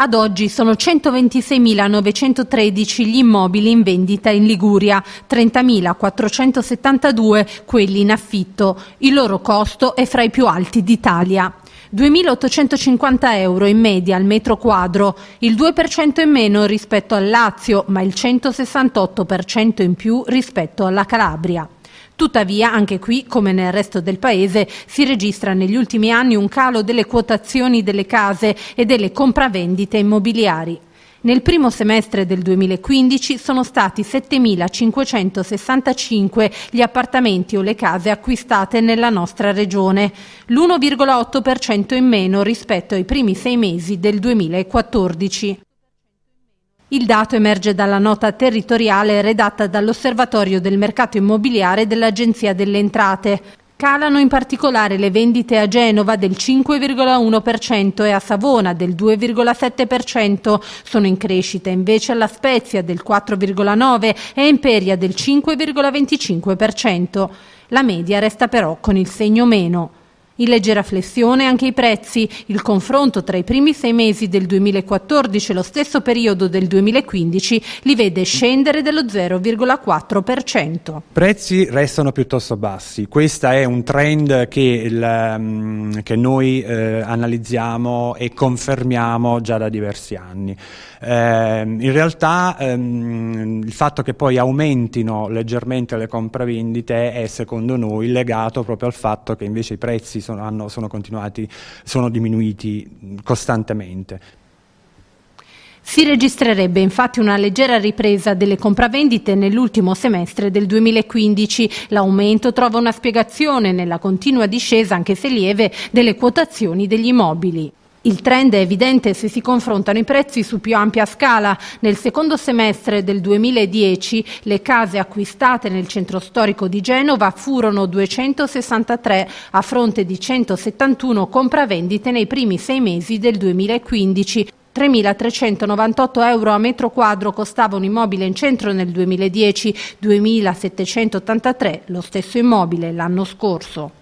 Ad oggi sono 126.913 gli immobili in vendita in Liguria, 30.472 quelli in affitto. Il loro costo è fra i più alti d'Italia. 2.850 euro in media al metro quadro, il 2% in meno rispetto al Lazio, ma il 168% in più rispetto alla Calabria. Tuttavia, anche qui, come nel resto del Paese, si registra negli ultimi anni un calo delle quotazioni delle case e delle compravendite immobiliari. Nel primo semestre del 2015 sono stati 7.565 gli appartamenti o le case acquistate nella nostra regione, l'1,8% in meno rispetto ai primi sei mesi del 2014. Il dato emerge dalla nota territoriale redatta dall'Osservatorio del mercato immobiliare dell'Agenzia delle Entrate. Calano in particolare le vendite a Genova del 5,1% e a Savona del 2,7%. Sono in crescita invece alla Spezia del 4,9% e a Imperia del 5,25%. La media resta però con il segno meno. In leggera flessione anche i prezzi. Il confronto tra i primi sei mesi del 2014 e lo stesso periodo del 2015 li vede scendere dello 0,4%. I prezzi restano piuttosto bassi. Questo è un trend che, il, mm, che noi eh, analizziamo e confermiamo già da diversi anni. Eh, in realtà ehm, il fatto che poi aumentino leggermente le compravendite è secondo noi legato proprio al fatto che invece i prezzi sono, hanno, sono continuati, sono diminuiti costantemente. Si registrerebbe infatti una leggera ripresa delle compravendite nell'ultimo semestre del 2015. L'aumento trova una spiegazione nella continua discesa, anche se lieve, delle quotazioni degli immobili. Il trend è evidente se si confrontano i prezzi su più ampia scala. Nel secondo semestre del 2010 le case acquistate nel centro storico di Genova furono 263 a fronte di 171 compravendite nei primi sei mesi del 2015. 3.398 euro a metro quadro costava un immobile in centro nel 2010, 2.783 lo stesso immobile l'anno scorso.